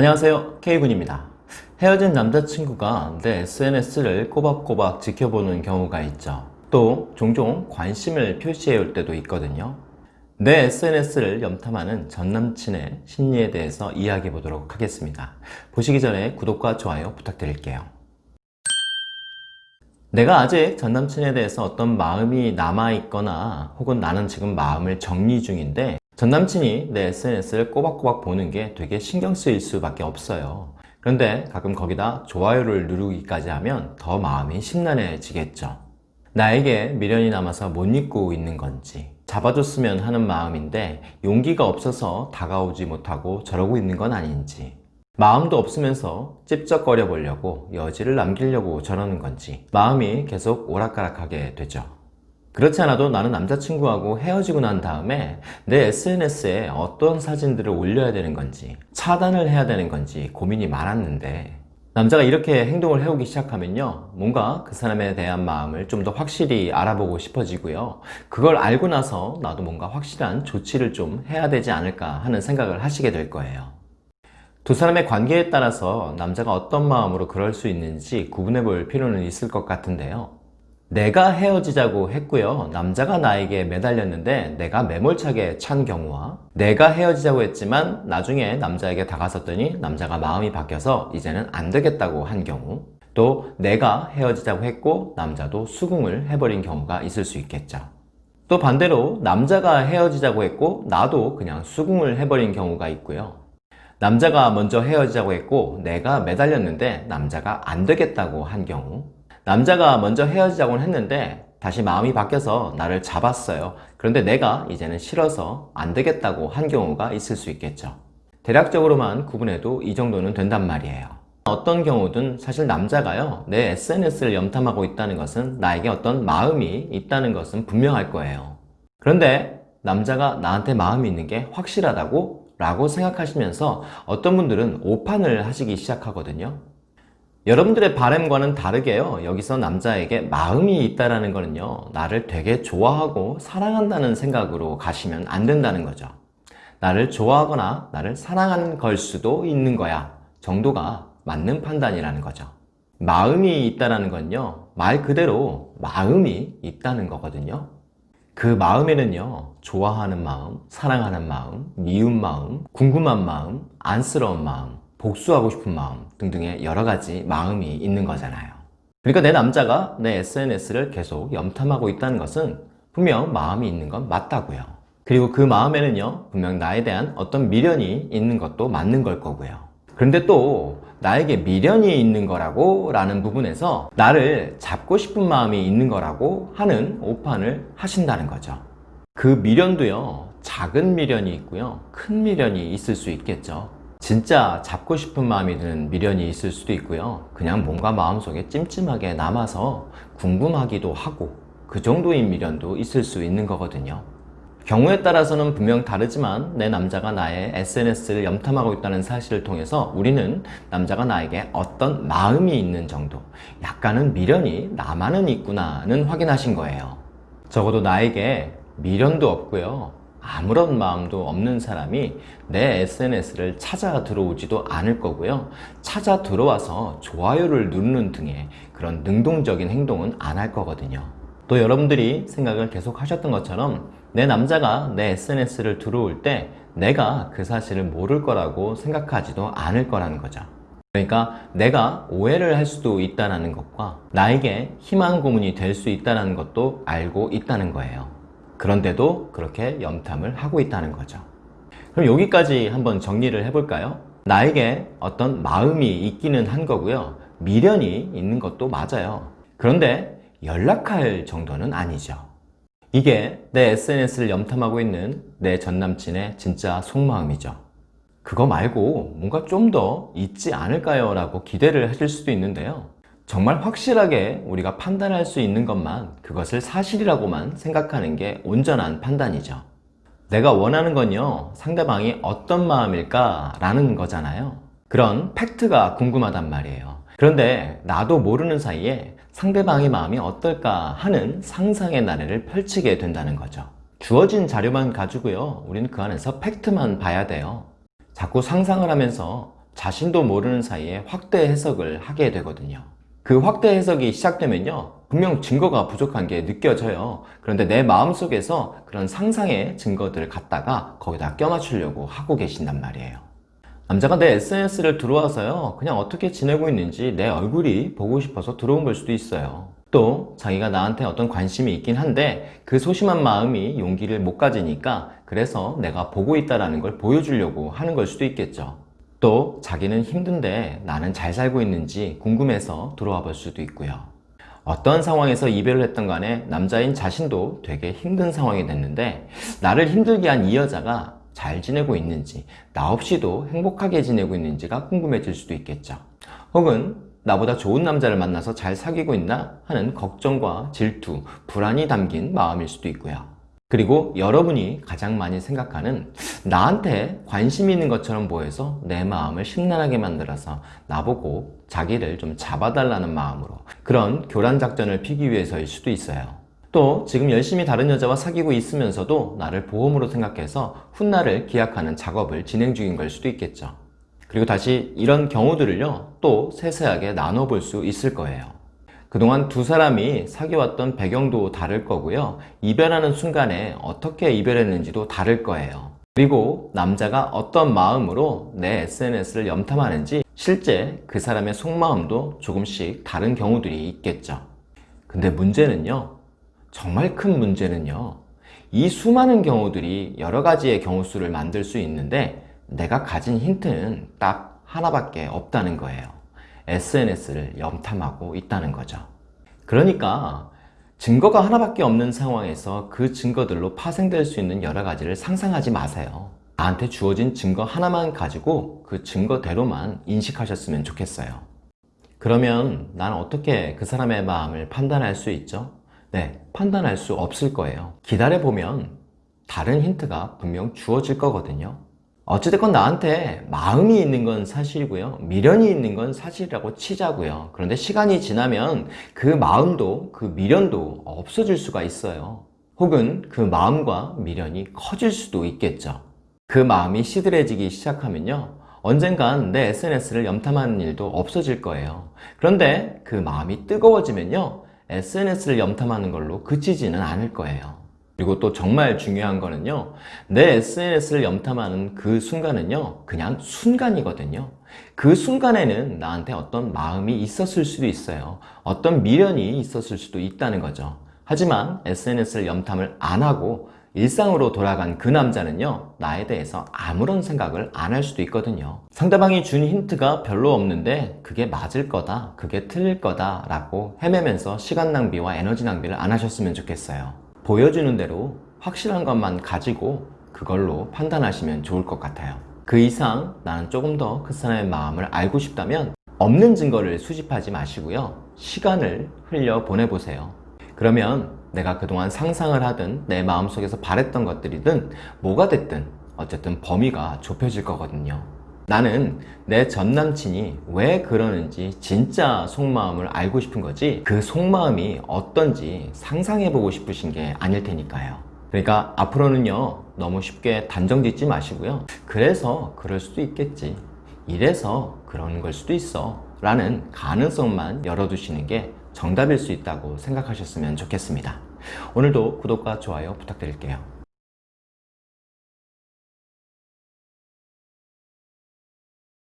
안녕하세요. K군입니다. 헤어진 남자친구가 내 SNS를 꼬박꼬박 지켜보는 경우가 있죠. 또 종종 관심을 표시해 올 때도 있거든요. 내 SNS를 염탐하는 전남친의 심리에 대해서 이야기해 보도록 하겠습니다. 보시기 전에 구독과 좋아요 부탁드릴게요. 내가 아직 전남친에 대해서 어떤 마음이 남아있거나 혹은 나는 지금 마음을 정리 중인데 전 남친이 내 SNS를 꼬박꼬박 보는 게 되게 신경 쓰일 수밖에 없어요. 그런데 가끔 거기다 좋아요를 누르기까지 하면 더 마음이 심란해지겠죠. 나에게 미련이 남아서 못 잊고 있는 건지 잡아줬으면 하는 마음인데 용기가 없어서 다가오지 못하고 저러고 있는 건 아닌지 마음도 없으면서 찝쩍거려 보려고 여지를 남기려고 저러는 건지 마음이 계속 오락가락하게 되죠 그렇지 않아도 나는 남자친구하고 헤어지고 난 다음에 내 SNS에 어떤 사진들을 올려야 되는 건지 차단을 해야 되는 건지 고민이 많았는데 남자가 이렇게 행동을 해오기 시작하면요 뭔가 그 사람에 대한 마음을 좀 더 확실히 알아보고 싶어지고요. 그걸 알고 나서 나도 뭔가 확실한 조치를 좀 해야 되지 않을까 하는 생각을 하시게 될 거예요. 두 사람의 관계에 따라서 남자가 어떤 마음으로 그럴 수 있는지 구분해 볼 필요는 있을 것 같은데요 내가 헤어지자고 했고요. 남자가 나에게 매달렸는데 내가 매몰차게 찬 경우와 내가 헤어지자고 했지만 나중에 남자에게 다가섰더니 남자가 마음이 바뀌어서 이제는 안 되겠다고 한 경우 또 내가 헤어지자고 했고 남자도 수긍을 해버린 경우가 있을 수 있겠죠. 또 반대로 남자가 헤어지자고 했고 나도 그냥 수긍을 해버린 경우가 있고요. 남자가 먼저 헤어지자고 했고 내가 매달렸는데 남자가 안 되겠다고 한 경우 남자가 먼저 헤어지자고는 했는데 다시 마음이 바뀌어서 나를 잡았어요. 그런데 내가 이제는 싫어서 안 되겠다고 한 경우가 있을 수 있겠죠. 대략적으로만 구분해도 이 정도는 된단 말이에요. 어떤 경우든 사실 남자가요 내 SNS를 염탐하고 있다는 것은 나에게 어떤 마음이 있다는 것은 분명할 거예요. 그런데 남자가 나한테 마음이 있는 게 확실하다고 라고 생각하시면서 어떤 분들은 오판을 하시기 시작하거든요 여러분들의 바램과는 다르게요. 여기서 남자에게 마음이 있다는 거는요 나를 되게 좋아하고 사랑한다는 생각으로 가시면 안 된다는 거죠. 나를 좋아하거나 나를 사랑하는 걸 수도 있는 거야. 정도가 맞는 판단이라는 거죠. 마음이 있다는 건요 말 그대로 마음이 있다는 거거든요. 그 마음에는요 좋아하는 마음, 사랑하는 마음, 미운 마음, 궁금한 마음, 안쓰러운 마음 복수하고 싶은 마음 등등의 여러 가지 마음이 있는 거잖아요. 그러니까 내 남자가 내 SNS를 계속 염탐하고 있다는 것은 분명 마음이 있는 건 맞다고요. 그리고 그 마음에는요 분명 나에 대한 어떤 미련이 있는 것도 맞는 걸 거고요. 그런데 또 나에게 미련이 있는 거라고 라는 부분에서 나를 잡고 싶은 마음이 있는 거라고 하는 오판을 하신다는 거죠. 그 미련도요 작은 미련이 있고요 큰 미련이 있을 수 있겠죠 진짜 잡고 싶은 마음이 드는 미련이 있을 수도 있고요. 그냥 뭔가 마음속에 찜찜하게 남아서 궁금하기도 하고 그 정도인 미련도 있을 수 있는 거거든요. 경우에 따라서는 분명 다르지만 내 남자가 나의 SNS를 염탐하고 있다는 사실을 통해서 우리는 남자가 나에게 어떤 마음이 있는 정도 약간은 미련이 남아는 있구나는 확인하신 거예요. 적어도 나에게 미련도 없고요 아무런 마음도 없는 사람이 내 SNS를 찾아 들어오지도 않을 거고요. 찾아 들어와서 좋아요를 누르는 등의 그런 능동적인 행동은 안 할 거거든요. 또 여러분들이 생각을 계속 하셨던 것처럼 내 남자가 내 SNS를 들어올 때 내가 그 사실을 모를 거라고 생각하지도 않을 거라는 거죠. 그러니까 내가 오해를 할 수도 있다는 것과 나에게 희망 고문이 될 수 있다는 것도 알고 있다는 거예요 그런데도 그렇게 염탐을 하고 있다는 거죠. 그럼 여기까지 한번 정리를 해볼까요? 나에게 어떤 마음이 있기는 한 거고요. 미련이 있는 것도 맞아요. 그런데 연락할 정도는 아니죠. 이게 내 SNS를 염탐하고 있는 내 전남친의 진짜 속마음이죠. 그거 말고 뭔가 좀 더 있지 않을까요? 라고 기대를 하실 수도 있는데요 정말 확실하게 우리가 판단할 수 있는 것만 그것을 사실이라고만 생각하는 게 온전한 판단이죠. 내가 원하는 건요 상대방이 어떤 마음일까 라는 거잖아요. 그런 팩트가 궁금하단 말이에요. 그런데 나도 모르는 사이에 상대방의 마음이 어떨까 하는 상상의 나래를 펼치게 된다는 거죠. 주어진 자료만 가지고요 우리는 그 안에서 팩트만 봐야 돼요. 자꾸 상상을 하면서 자신도 모르는 사이에 확대 해석을 하게 되거든요. 그 확대 해석이 시작되면요. 분명 증거가 부족한 게 느껴져요. 그런데 내 마음속에서 그런 상상의 증거들을 갖다가 거기다 껴맞추려고 하고 계신단 말이에요. 남자가 내 SNS를 들어와서요. 그냥 어떻게 지내고 있는지 내 얼굴이 보고 싶어서 들어온 걸 수도 있어요. 또 자기가 나한테 어떤 관심이 있긴 한데 그 소심한 마음이 용기를 못 가지니까 그래서 내가 보고 있다라는 걸 보여주려고 하는 걸 수도 있겠죠. 또 자기는 힘든데 나는 잘 살고 있는지 궁금해서 들어와 볼 수도 있고요. 어떤 상황에서 이별을 했던 간에 남자인 자신도 되게 힘든 상황이 됐는데 나를 힘들게 한 이 여자가 잘 지내고 있는지 나 없이도 행복하게 지내고 있는지가 궁금해질 수도 있겠죠. 혹은 나보다 좋은 남자를 만나서 잘 사귀고 있나 하는 걱정과 질투, 불안이 담긴 마음일 수도 있고요. 그리고 여러분이 가장 많이 생각하는 나한테 관심이 있는 것처럼 보여서 내 마음을 심란하게 만들어서 나보고 자기를 좀 잡아달라는 마음으로 그런 교란 작전을 피기 위해서일 수도 있어요. 또 지금 열심히 다른 여자와 사귀고 있으면서도 나를 보험으로 생각해서 훗날을 기약하는 작업을 진행 중인 걸 수도 있겠죠. 그리고 다시 이런 경우들을요, 또 세세하게 나눠볼 수 있을 거예요. 그동안 두 사람이 사귀었던 배경도 다를 거고요. 이별하는 순간에 어떻게 이별했는지도 다를 거예요. 그리고 남자가 어떤 마음으로 내 SNS를 염탐하는지 실제 그 사람의 속마음도 조금씩 다른 경우들이 있겠죠. 근데 문제는요, 정말 큰 문제는요, 이 수많은 경우들이 여러 가지의 경우 수를 만들 수 있는데 내가 가진 힌트는 딱 하나밖에 없다는 거예요. SNS를 염탐하고 있다는 거죠. 그러니까 증거가 하나밖에 없는 상황에서 그 증거들로 파생될 수 있는 여러 가지를 상상하지 마세요. 나한테 주어진 증거 하나만 가지고 그 증거대로만 인식하셨으면 좋겠어요. 그러면 난 어떻게 그 사람의 마음을 판단할 수 있죠? 네, 판단할 수 없을 거예요. 기다려보면 다른 힌트가 분명 주어질 거거든요. 어찌됐건 나한테 마음이 있는 건 사실이고요. 미련이 있는 건 사실이라고 치자고요. 그런데 시간이 지나면 그 마음도 그 미련도 없어질 수가 있어요. 혹은 그 마음과 미련이 커질 수도 있겠죠. 그 마음이 시들해지기 시작하면요. 언젠간 내 SNS를 염탐하는 일도 없어질 거예요. 그런데 그 마음이 뜨거워지면요. SNS를 염탐하는 걸로 그치지는 않을 거예요. 그리고 또 정말 중요한 거는요. 내 SNS를 염탐하는 그 순간은요. 그냥 순간이거든요. 그 순간에는 나한테 어떤 마음이 있었을 수도 있어요. 어떤 미련이 있었을 수도 있다는 거죠. 하지만 SNS를 염탐을 안 하고 일상으로 돌아간 그 남자는요, 나에 대해서 아무런 생각을 안 할 수도 있거든요. 상대방이 준 힌트가 별로 없는데 그게 맞을 거다, 그게 틀릴 거다 라고 헤매면서 시간 낭비와 에너지 낭비를 안 하셨으면 좋겠어요. 보여주는 대로 확실한 것만 가지고 그걸로 판단하시면 좋을 것 같아요. 그 이상 나는 조금 더 그 사람의 마음을 알고 싶다면 없는 증거를 수집하지 마시고요. 시간을 흘려 보내보세요. 그러면 내가 그동안 상상을 하든 내 마음속에서 바랬던 것들이든 뭐가 됐든 어쨌든 범위가 좁혀질 거거든요. 나는 내 전 남친이 왜 그러는지 진짜 속마음을 알고 싶은 거지 그 속마음이 어떤지 상상해보고 싶으신 게 아닐 테니까요. 그러니까 앞으로는요 너무 쉽게 단정 짓지 마시고요. 그래서 그럴 수도 있겠지. 이래서 그러는 걸 수도 있어. 라는 가능성만 열어두시는 게 정답일 수 있다고 생각하셨으면 좋겠습니다. 오늘도 구독과 좋아요 부탁드릴게요.